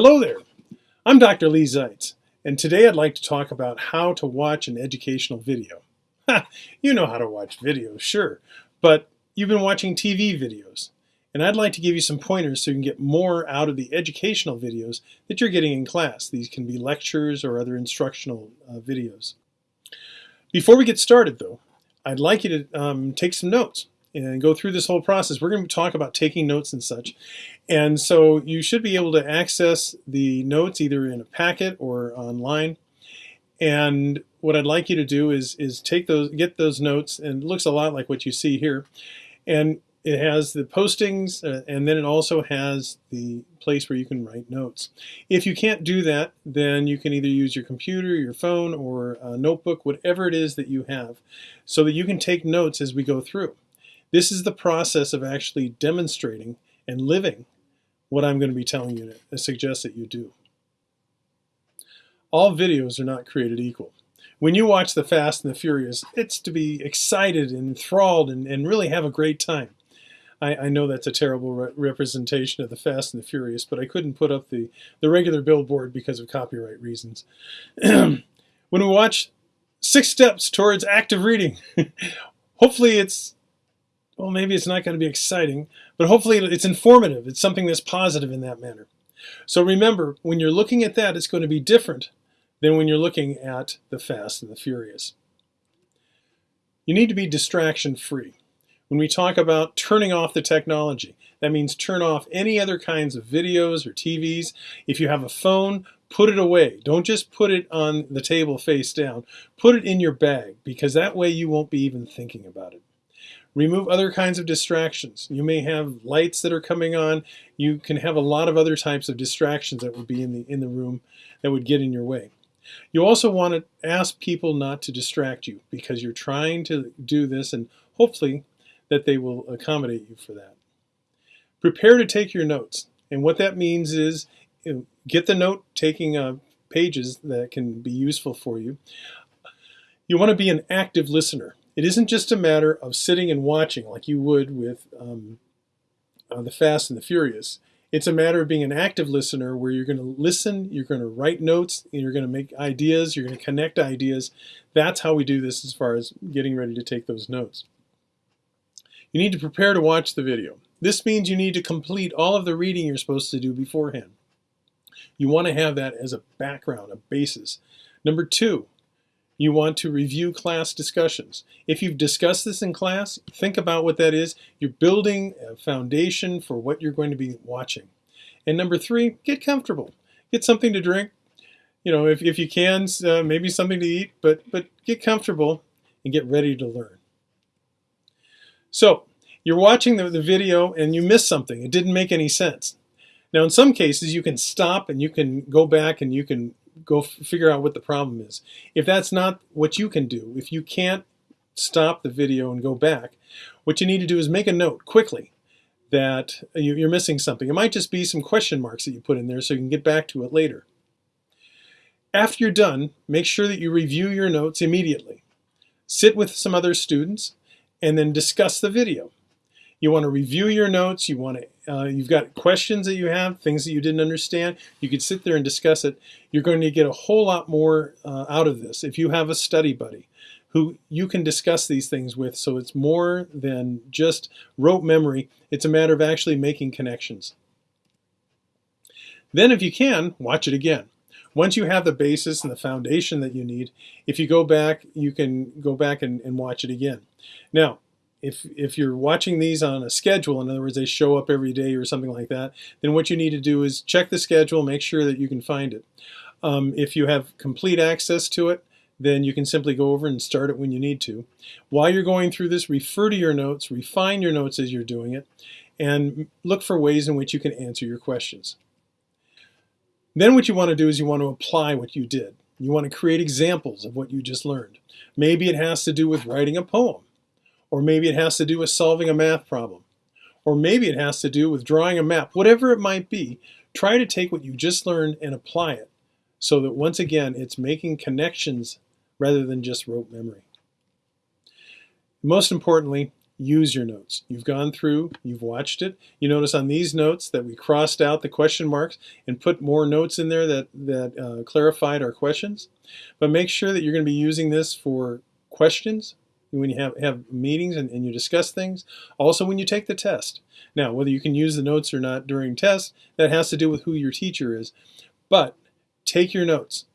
Hello there, I'm Dr. Lee Zeitz, and today I'd like to talk about how to watch an educational video. you know how to watch videos, sure, but you've been watching TV videos, and I'd like to give you some pointers so you can get more out of the educational videos that you're getting in class. These can be lectures or other instructional uh, videos. Before we get started though, I'd like you to um, take some notes and go through this whole process. We're going to talk about taking notes and such. And so you should be able to access the notes either in a packet or online. And what I'd like you to do is, is take those, get those notes, and it looks a lot like what you see here. And it has the postings, uh, and then it also has the place where you can write notes. If you can't do that, then you can either use your computer, your phone, or a notebook, whatever it is that you have, so that you can take notes as we go through. This is the process of actually demonstrating and living what I'm going to be telling you to suggest that you do. All videos are not created equal. When you watch The Fast and the Furious, it's to be excited and enthralled and, and really have a great time. I, I know that's a terrible re representation of The Fast and the Furious, but I couldn't put up the, the regular billboard because of copyright reasons. when we watch Six Steps Towards Active Reading, hopefully it's well, maybe it's not going to be exciting, but hopefully it's informative. It's something that's positive in that manner. So remember, when you're looking at that, it's going to be different than when you're looking at the Fast and the Furious. You need to be distraction free. When we talk about turning off the technology, that means turn off any other kinds of videos or TVs. If you have a phone, put it away. Don't just put it on the table face down. Put it in your bag because that way you won't be even thinking about it. Remove other kinds of distractions. You may have lights that are coming on. You can have a lot of other types of distractions that would be in the, in the room that would get in your way. You also want to ask people not to distract you because you're trying to do this and hopefully that they will accommodate you for that. Prepare to take your notes. And what that means is get the note taking uh, pages that can be useful for you. You want to be an active listener. It isn't just a matter of sitting and watching like you would with um, uh, The Fast and the Furious. It's a matter of being an active listener where you're going to listen, you're going to write notes, you're going to make ideas, you're going to connect ideas. That's how we do this as far as getting ready to take those notes. You need to prepare to watch the video. This means you need to complete all of the reading you're supposed to do beforehand. You want to have that as a background, a basis. Number two, you want to review class discussions. If you've discussed this in class, think about what that is. You're building a foundation for what you're going to be watching. And number three, get comfortable. Get something to drink. You know, if, if you can, uh, maybe something to eat, but, but get comfortable and get ready to learn. So, you're watching the, the video and you miss something. It didn't make any sense. Now, in some cases, you can stop and you can go back and you can go figure out what the problem is. If that's not what you can do, if you can't stop the video and go back, what you need to do is make a note quickly that you're missing something. It might just be some question marks that you put in there so you can get back to it later. After you're done, make sure that you review your notes immediately. Sit with some other students and then discuss the video. You want to review your notes. You want to, uh, you've got questions that you have, things that you didn't understand. You could sit there and discuss it. You're going to get a whole lot more uh, out of this if you have a study buddy who you can discuss these things with. So it's more than just rote memory. It's a matter of actually making connections. Then if you can, watch it again. Once you have the basis and the foundation that you need, if you go back, you can go back and, and watch it again. Now, if if you're watching these on a schedule, in other words, they show up every day or something like that, then what you need to do is check the schedule, make sure that you can find it. Um, if you have complete access to it, then you can simply go over and start it when you need to. While you're going through this, refer to your notes, refine your notes as you're doing it, and look for ways in which you can answer your questions. Then what you want to do is you want to apply what you did. You want to create examples of what you just learned. Maybe it has to do with writing a poem. Or maybe it has to do with solving a math problem. Or maybe it has to do with drawing a map. Whatever it might be, try to take what you just learned and apply it so that once again it's making connections rather than just rote memory. Most importantly, use your notes. You've gone through, you've watched it. You notice on these notes that we crossed out the question marks and put more notes in there that, that uh, clarified our questions. But make sure that you're going to be using this for questions when you have, have meetings and, and you discuss things. Also when you take the test. Now, whether you can use the notes or not during tests, that has to do with who your teacher is. But take your notes.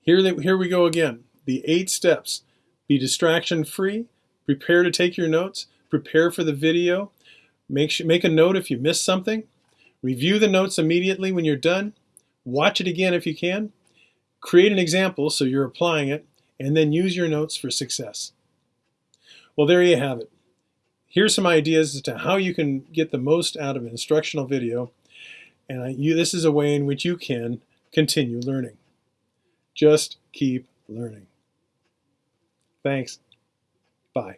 Here, here we go again. The eight steps. Be distraction free Prepare to take your notes. Prepare for the video. Make, sure, make a note if you missed something. Review the notes immediately when you're done. Watch it again if you can. Create an example so you're applying it, and then use your notes for success. Well, there you have it. Here's some ideas as to how you can get the most out of an instructional video, and I, you, this is a way in which you can continue learning. Just keep learning. Thanks. Bye.